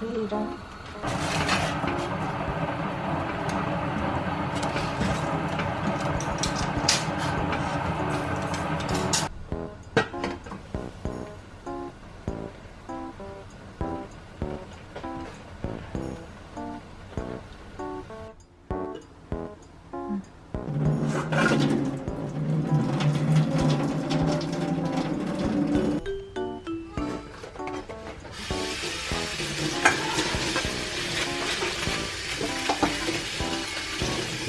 이런.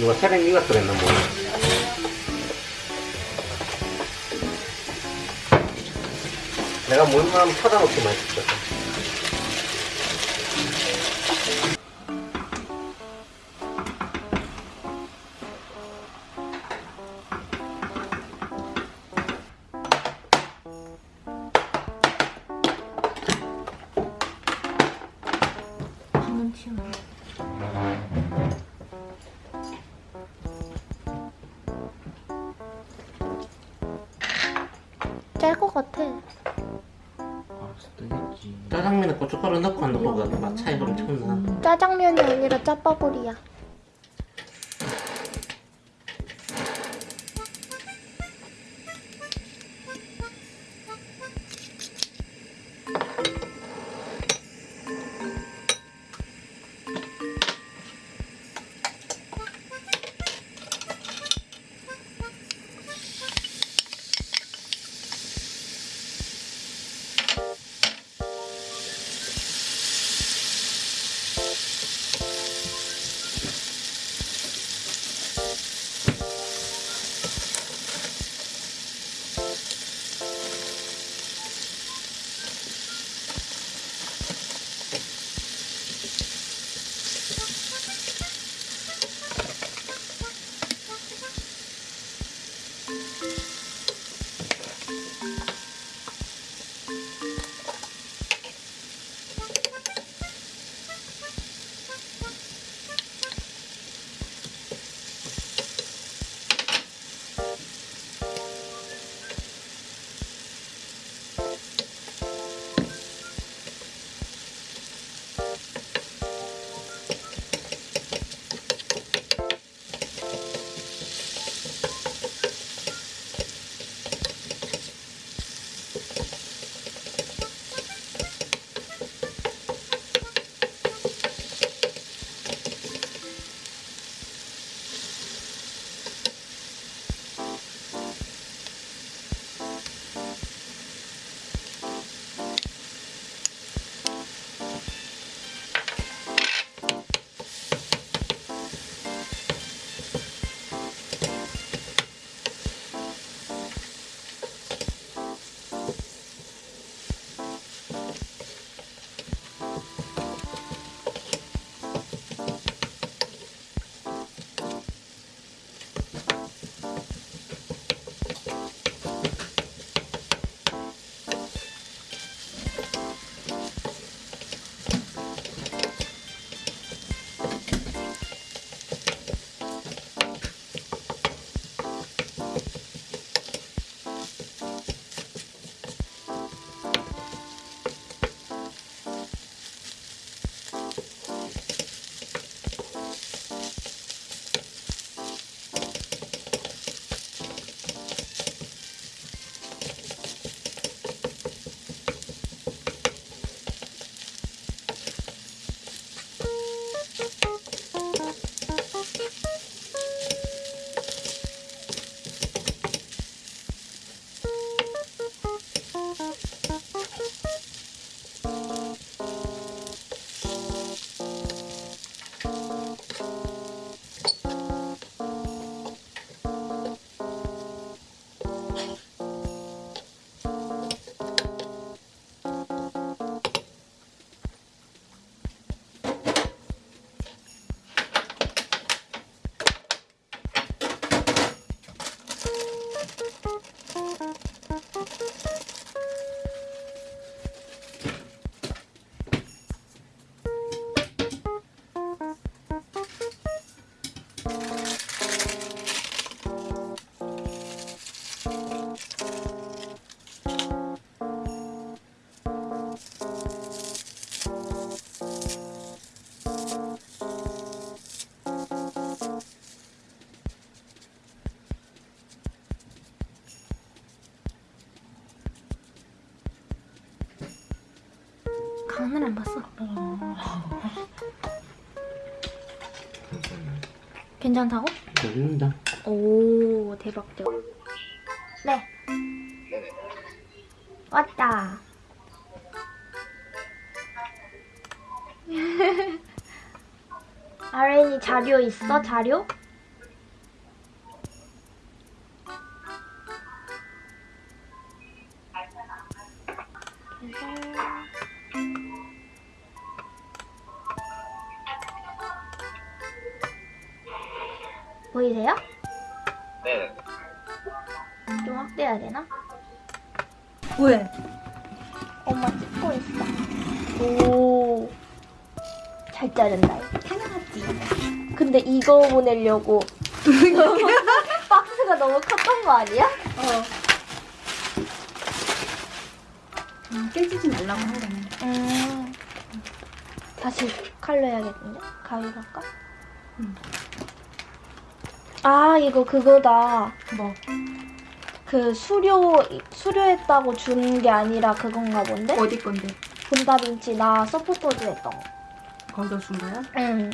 누가 세랭 이가 그랬나 뭐야 내가 물만 하면 쳐다놓고 맛있었어 같아. 뜨겠지. 짜장면에 고춧가루 넣고 안 넣고가 맛 차이가 엄청 나 짜장면이 아니라 짜파구리야. 하늘 안 봤어. 괜찮다고? 먹는다. 오 대박 대박. 네. 왔다. 아렌이 자료 있어? 자료? 보이세요? 네. 좀 확대해야 되나? 왜? 엄마 찍고 있어. 오. 잘 자른다. 이거. 당연하지. 근데 이거 보내려고 박스가 너무 컸던 거 아니야? 어. 음, 깨지지 말라고 한 거네. 음. 다시 칼로 해야겠는데? 가위로 할까? 응. 아, 이거 그거다. 뭐? 그 수료, 수료했다고 준게 아니라 그건가 본데? 어디 건데? 본다빈치 나 서포터즈 했던 거. 거기서 준 거야? 응.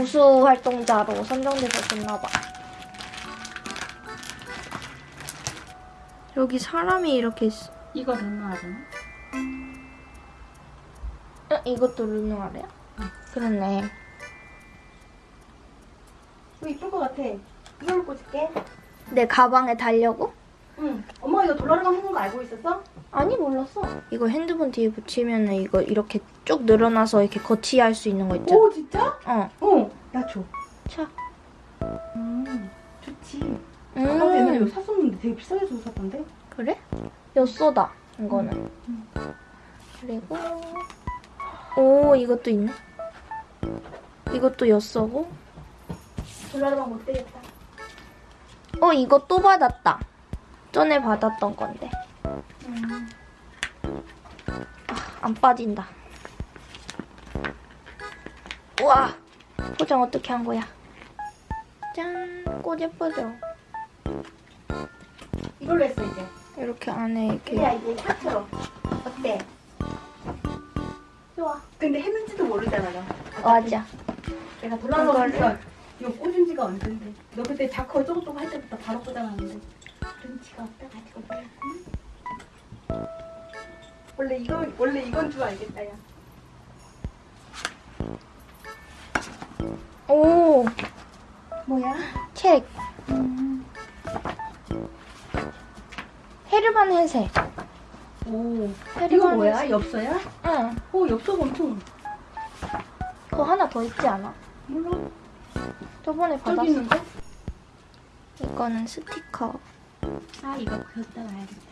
우수 활동자로 선정돼서 줬나 봐. 여기 사람이 이렇게 있어. 이거 르누아르나? 어, 이것도 르누아르야? 그렇네. 이거 이쁠 것 같아. 이걸로 꽂을게. 내 가방에 달려고? 응. 엄마 이거 하는 거 알고 있었어? 아니 몰랐어. 이거 핸드폰 뒤에 붙이면 이거 이렇게 쭉 늘어나서 이렇게 거치할 수 있는 거 있잖아. 오 진짜? 어. 어. 나 줘. 차. 음. 좋지. 옛날에 음. 이거 샀었는데 되게 비싸게 줘서 샀던데? 그래? 엿소다 이거는. 음. 그리고 오 이것도 있네. 이것도 엿소고. 돌아가면 못 되겠다. 어 이거 또 받았다. 전에 받았던 건데. 음. 안 빠진다. 우와! 포장 어떻게 한 거야? 짠! 꽃 예쁘죠? 이걸로 했어 이제. 이렇게 안에 이렇게. 야 이제 하트로. 어때? 좋아. 근데 했는지도 모르잖아 나. 맞아. 내가 돌아가면서 이거 꽂은 지가 언젠데. 너 그때 자커 쪼글쪼글 할 때부터 바로 꽂아놨는데. 눈치가 없어가지고 몰랐구나. 원래 이거 원래 이건 줄 알겠다 야. 오! 뭐야? 책. 헤르만 헤세. 오. 이거 헤르만 뭐야? 헤세. 엽서야? 응. 오 엽서가 엄청 그거 하나 더 있지 않아? 몰라. 저번에 받았어. 이거는 스티커. 아 이거 그렸다 와야겠다.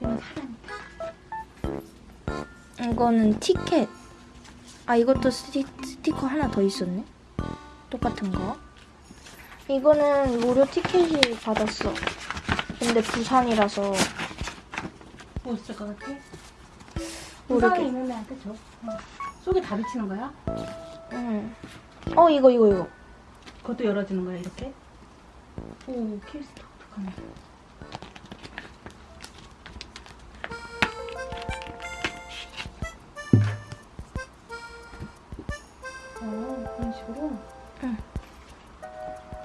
이건 사람이다. 이거는 티켓. 아, 이것도 스티, 스티커 하나 더 있었네. 똑같은 거. 이거는 무료 티켓이 받았어. 근데 부산이라서 뭐 있을 것 같아? 모르게. 부산에 있는 애한테 줘. 어. 속에 다 비치는 거야? 응. 어, 이거, 이거, 이거. 그것도 열어주는 거야 이렇게? 오 케이스 독특하네. 어 그런 식으로?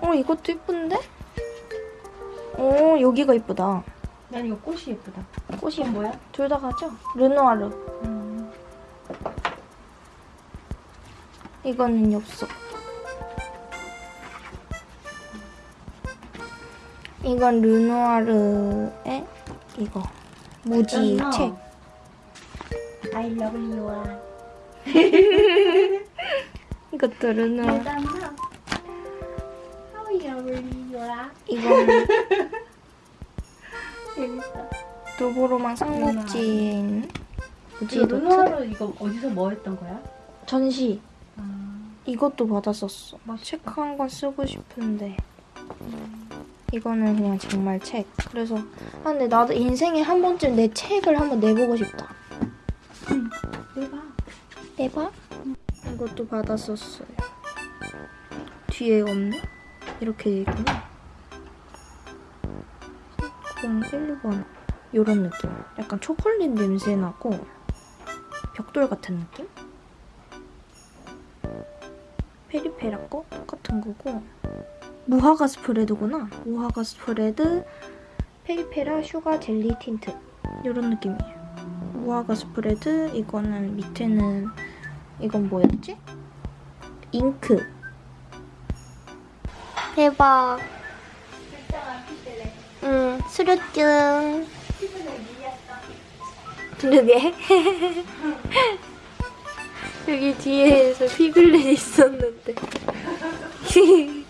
어, 이것도 이쁜데? 오, 여기가 이쁘다. 난 이거 꽃이 예쁘다. 꽃이 뭐야? 둘 다 가죠? 르누아르. 음. 이거는 엽서. 이건 르누아르의 이거. 무지. 책. I love you. 이것도. 이거는 재밌어. 도보로만 삼국지에 있는 무지 노트. 이거 어디서 뭐 했던 거야? 전시. 아, 이것도 받았었어. 책 한 권 쓰고 싶은데. 이거는 그냥 정말 책. 그래서 아 근데 나도 인생에 한 번쯤 내 책을 한번 내보고 싶다. 내봐. 내봐. 이것도 받았었어요. 뒤에 없네? 이렇게 돼 있구나. 01번 이런 느낌. 약간 초콜릿 냄새 나고 벽돌 같은 느낌? 페리페라 거 똑같은 거고. 무화과 spread구나. 무화과 spread 페리페라 sugar jelly tint. 이런 느낌이에요. 무화과 스프레드 이거는 밑에는 이건 뭐였지? 잉크. 대박. 응 수료증. 그러게 여기 뒤에서 피글렛 있었는데